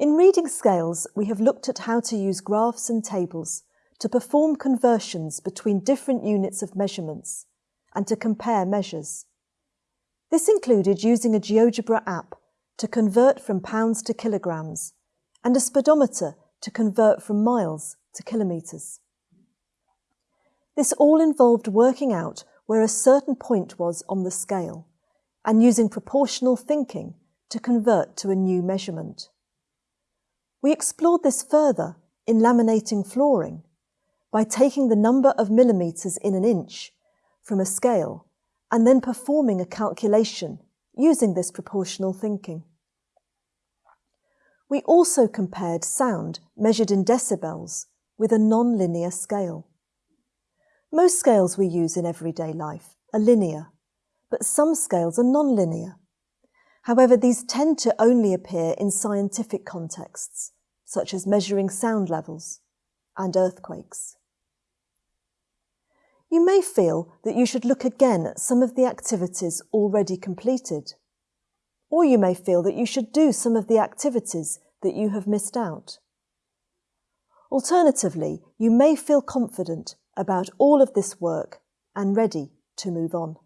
In reading scales, we have looked at how to use graphs and tables to perform conversions between different units of measurements and to compare measures. This included using a GeoGebra app to convert from pounds to kilograms and a speedometer to convert from miles to kilometres. This all involved working out where a certain point was on the scale and using proportional thinking to convert to a new measurement. We explored this further in laminating flooring by taking the number of millimetres in an inch from a scale and then performing a calculation using this proportional thinking. We also compared sound measured in decibels with a non-linear scale. Most scales we use in everyday life are linear, but some scales are non-linear. However, these tend to only appear in scientific contexts, such as measuring sound levels and earthquakes. You may feel that you should look again at some of the activities already completed. Or you may feel that you should do some of the activities that you have missed out. Alternatively, you may feel confident about all of this work and ready to move on.